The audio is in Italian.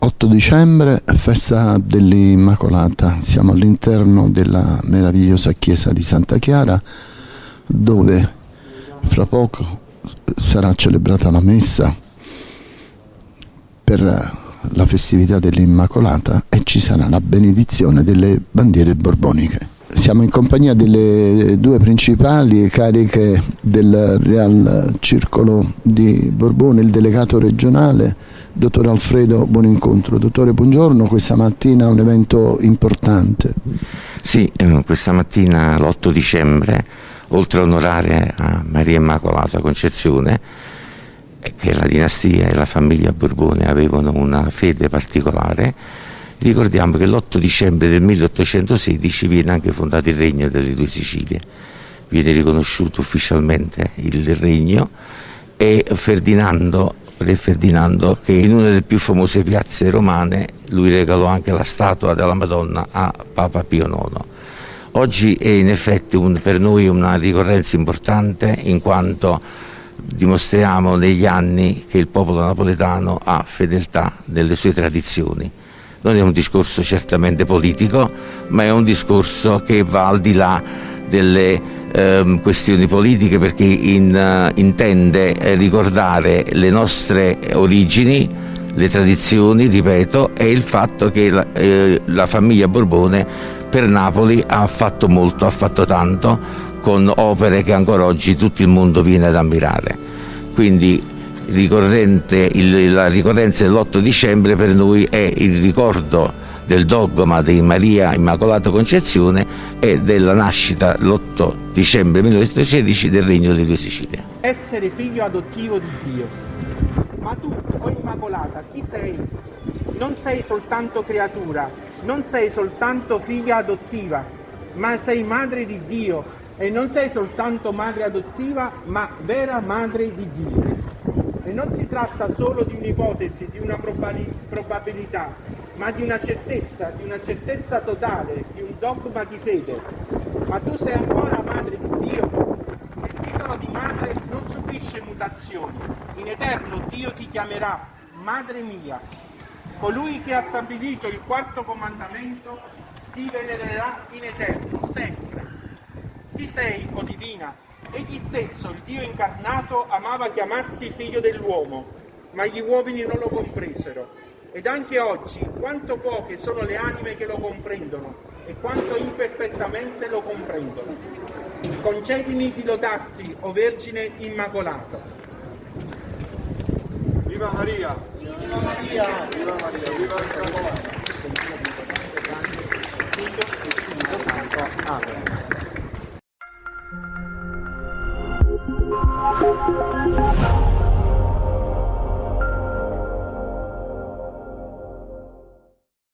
8 dicembre, festa dell'Immacolata. Siamo all'interno della meravigliosa chiesa di Santa Chiara dove fra poco sarà celebrata la messa per la festività dell'Immacolata e ci sarà la benedizione delle bandiere borboniche. Siamo in compagnia delle due principali cariche del Real Circolo di Borbone, il delegato regionale, dottor Alfredo Buonincontro. Dottore, buongiorno, questa mattina un evento importante. Sì, eh, questa mattina l'8 dicembre, oltre a onorare a Maria Immacolata Concezione, eh, che la dinastia e la famiglia Borbone avevano una fede particolare, Ricordiamo che l'8 dicembre del 1816 viene anche fondato il Regno delle due Sicilie, viene riconosciuto ufficialmente il regno e Ferdinando, Re Ferdinando, che in una delle più famose piazze romane, lui regalò anche la statua della Madonna a Papa Pio IX. Oggi è in effetti un, per noi una ricorrenza importante in quanto dimostriamo negli anni che il popolo napoletano ha fedeltà delle sue tradizioni non è un discorso certamente politico, ma è un discorso che va al di là delle eh, questioni politiche perché in, uh, intende ricordare le nostre origini, le tradizioni, ripeto, e il fatto che la, eh, la famiglia Borbone per Napoli ha fatto molto, ha fatto tanto, con opere che ancora oggi tutto il mondo viene ad ammirare. Quindi il, la ricorrenza dell'8 dicembre per noi è il ricordo del dogma di Maria Immacolata Concezione e della nascita l'8 dicembre 1916 del Regno delle Due Sicilie. Essere figlio adottivo di Dio. Ma tu, o Immacolata, chi sei? Non sei soltanto creatura, non sei soltanto figlia adottiva, ma sei madre di Dio e non sei soltanto madre adottiva, ma vera madre di Dio. E non si tratta solo di un'ipotesi, di una probabilità, ma di una certezza, di una certezza totale, di un dogma di fede. Ma tu sei ancora madre di Dio. Il titolo di madre non subisce mutazioni. In eterno Dio ti chiamerà madre mia. Colui che ha stabilito il quarto comandamento ti venererà in eterno, sempre. Chi sei, o divina? Egli stesso, il Dio incarnato, amava chiamarsi figlio dell'uomo, ma gli uomini non lo compresero. Ed anche oggi quanto poche sono le anime che lo comprendono e quanto imperfettamente lo comprendono. Concedimi di lodarti, o Vergine Immacolata. Viva Maria! Viva Maria! Viva Maria! Viva Immacolata!